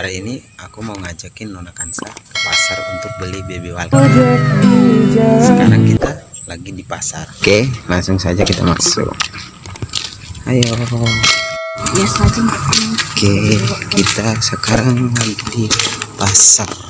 hari ini aku mau ngajakin Nona Kansa ke pasar untuk beli baby walker sekarang kita lagi di pasar. Oke langsung saja kita masuk. Ayo. Oke kita sekarang lagi di pasar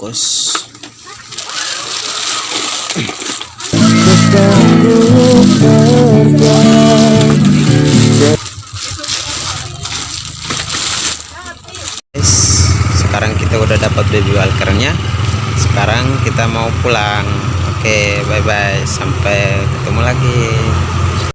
bungkus guys sekarang kita udah dapat baby walkernya. Sekarang kita mau pulang. Oke bye bye sampai ketemu lagi